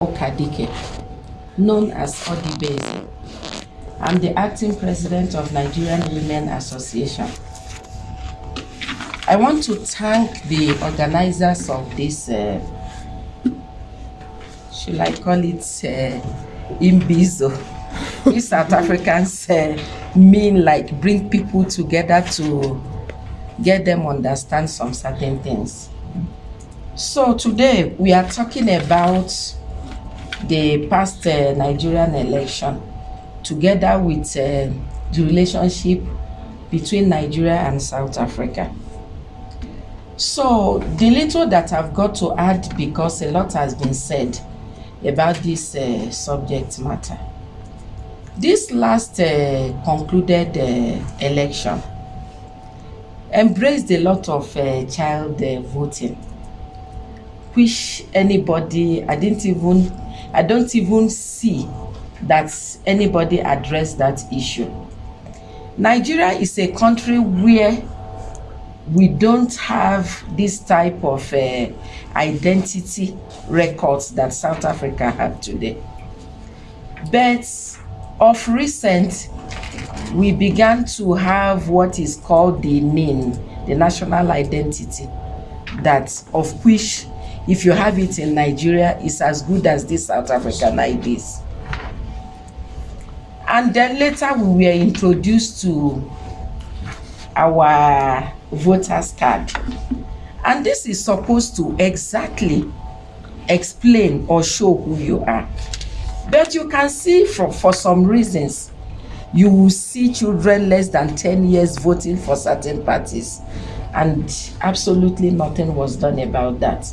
Okadike, known as Odibeze. I'm the acting president of Nigerian Women Association. I want to thank the organizers of this, uh, should I call it uh, Imbizo? We South Africans uh, mean like bring people together to get them understand some certain things. So today we are talking about the past uh, Nigerian election together with uh, the relationship between Nigeria and South Africa. So the little that I've got to add because a lot has been said about this uh, subject matter. This last uh, concluded uh, election embraced a lot of uh, child uh, voting anybody I didn't even I don't even see that anybody addressed that issue. Nigeria is a country where we don't have this type of uh, identity records that South Africa have today. But of recent, we began to have what is called the NIN, the national identity, that of which if you have it in Nigeria, it's as good as this South African IDs. And then later we were introduced to our voters card. And this is supposed to exactly explain or show who you are. But you can see for, for some reasons, you will see children less than 10 years voting for certain parties and absolutely nothing was done about that.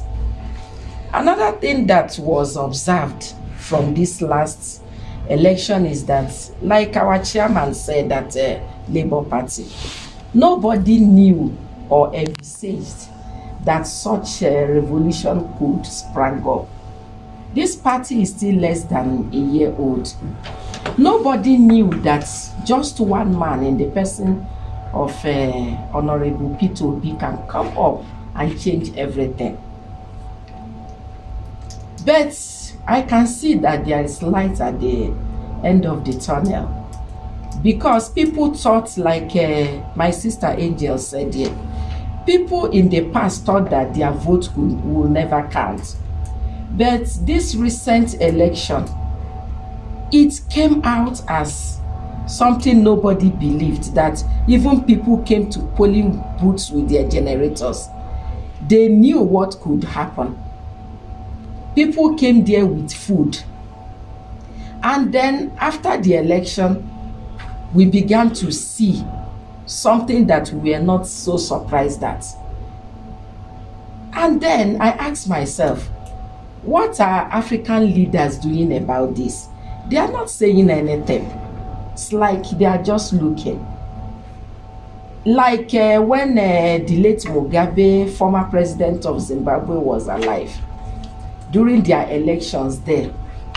Another thing that was observed from this last election is that, like our chairman said that uh, Labour Party, nobody knew or envisaged that such a revolution could sprang up. This party is still less than a year old. Nobody knew that just one man in the person of uh, Honorable Peter Obi can come up and change everything. But I can see that there is light at the end of the tunnel. Because people thought, like uh, my sister Angel said here, people in the past thought that their vote will, will never count. But this recent election, it came out as something nobody believed that even people came to polling booths with their generators. They knew what could happen people came there with food. And then after the election, we began to see something that we were not so surprised at. And then I asked myself, what are African leaders doing about this? They are not saying anything. It's like they are just looking. Like uh, when uh, the late Mugabe, former president of Zimbabwe, was alive during their elections there.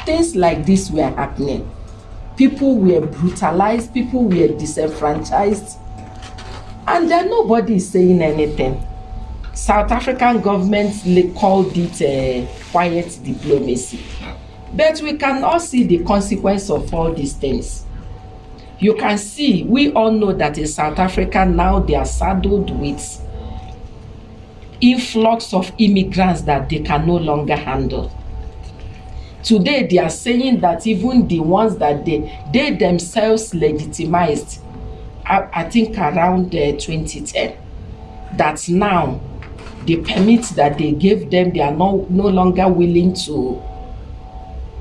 Things like this were happening. People were brutalized people were disenfranchised. And then nobody is saying anything. South african government called it uh, quiet diplomacy. But we can all see the consequence of all these things. You can see we all know that in south africa now they are saddled with influx of immigrants that they can no longer handle. Today, they are saying that even the ones that they, they themselves legitimized, I, I think around uh, 2010, that now the permits that they gave them, they are no, no longer willing to,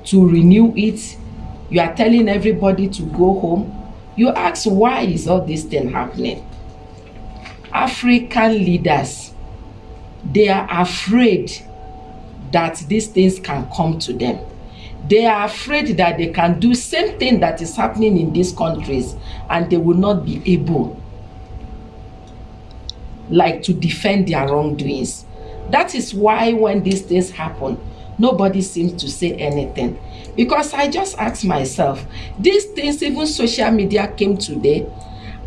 to renew it. You are telling everybody to go home. You ask, why is all this thing happening? African leaders they are afraid that these things can come to them. They are afraid that they can do same thing that is happening in these countries and they will not be able like to defend their wrongdoings. That is why when these things happen, nobody seems to say anything. Because I just ask myself, these things, even social media came today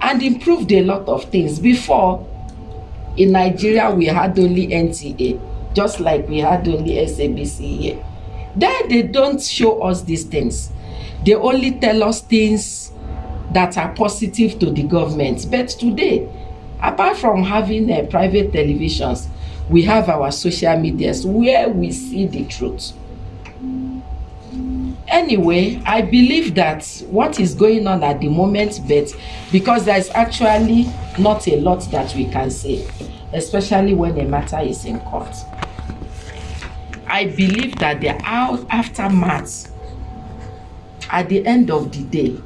and improved a lot of things. Before, in Nigeria, we had only NTA, just like we had only SABC here. Then they don't show us these things. They only tell us things that are positive to the government. But today, apart from having uh, private televisions, we have our social medias where we see the truth. Anyway, I believe that what is going on at the moment, but because there's actually not a lot that we can say, especially when a matter is in court. I believe that the out aftermath at the end of the day,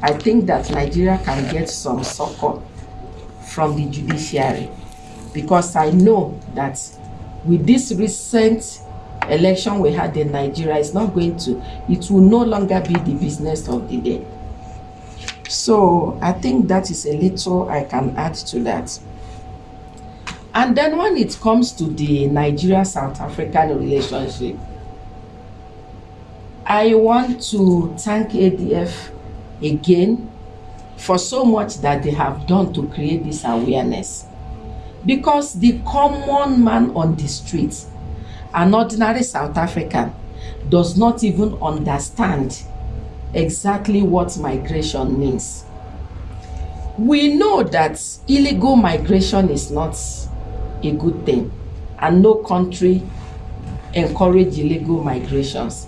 I think that Nigeria can get some succor from the judiciary because I know that with this recent election we had in Nigeria, is not going to, it will no longer be the business of the day. So I think that is a little I can add to that. And then when it comes to the Nigeria-South African relationship, I want to thank ADF again for so much that they have done to create this awareness. Because the common man on the streets, an ordinary South African, does not even understand exactly what migration means. We know that illegal migration is not a good thing and no country encourage illegal migrations.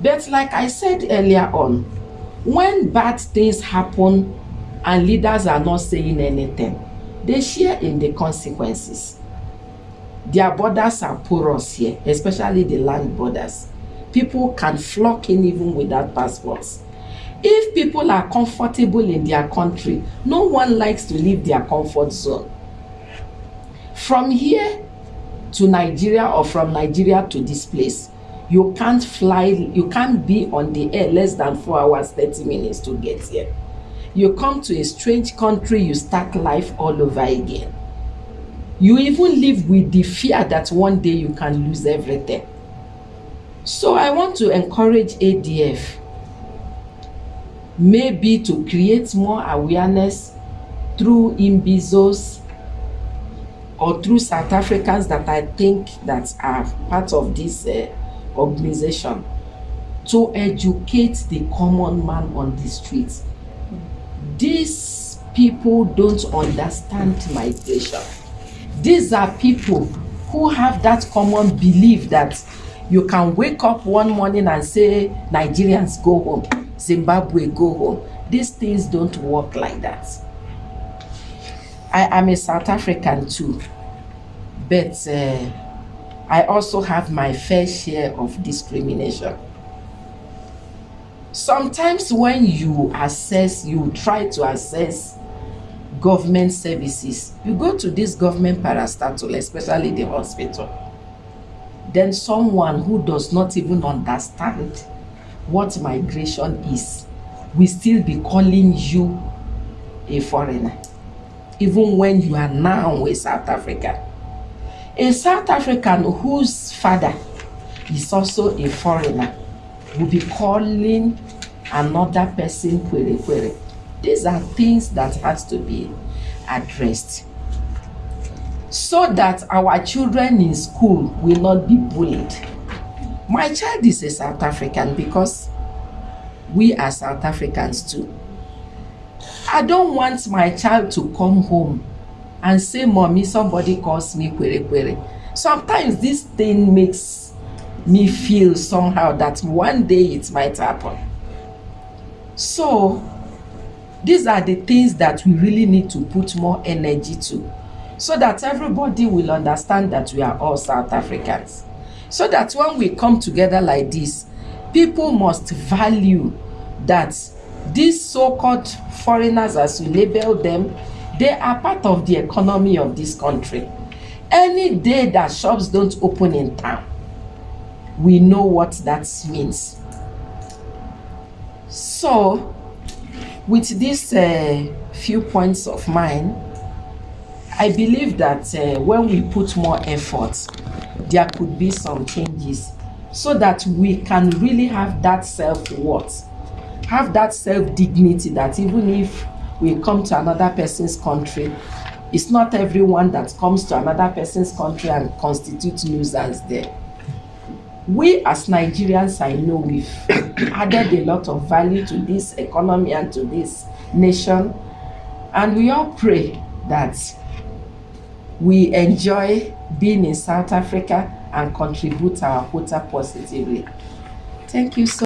But like I said earlier on, when bad things happen and leaders are not saying anything, they share in the consequences. Their borders are porous here, especially the land borders. People can flock in even without passports. If people are comfortable in their country, no one likes to leave their comfort zone. From here to Nigeria or from Nigeria to this place, you can't fly, you can't be on the air less than four hours, 30 minutes to get here. You come to a strange country, you start life all over again. You even live with the fear that one day you can lose everything. So I want to encourage ADF maybe to create more awareness through imbizos or through South Africans that I think that are part of this uh, organization to educate the common man on the streets. These people don't understand migration. These are people who have that common belief that you can wake up one morning and say Nigerians go home, Zimbabwe go home. These things don't work like that. I am a South African too, but uh, I also have my fair share of discrimination. Sometimes when you assess, you try to assess government services, you go to this government parastatal, especially the hospital. Then someone who does not even understand what migration is will still be calling you a foreigner, even when you are now a South African. A South African whose father is also a foreigner will be calling another person kwerekwere. These are things that has to be addressed so that our children in school will not be bullied. My child is a South African because we are South Africans too. I don't want my child to come home and say, Mommy, somebody calls me kwerekwere. Sometimes this thing makes me feel somehow that one day it might happen. So, these are the things that we really need to put more energy to so that everybody will understand that we are all South Africans. So that when we come together like this, people must value that these so-called foreigners, as we label them, They are part of the economy of this country. Any day that shops don't open in town, we know what that means. So, with these uh, few points of mine, I believe that uh, when we put more effort, there could be some changes so that we can really have that self-worth, have that self-dignity that even if we come to another person's country, it's not everyone that comes to another person's country and constitutes nuisance there. We as Nigerians, I know we've added a lot of value to this economy and to this nation. And we all pray that we enjoy being in South Africa and contribute our quota positively. Thank you so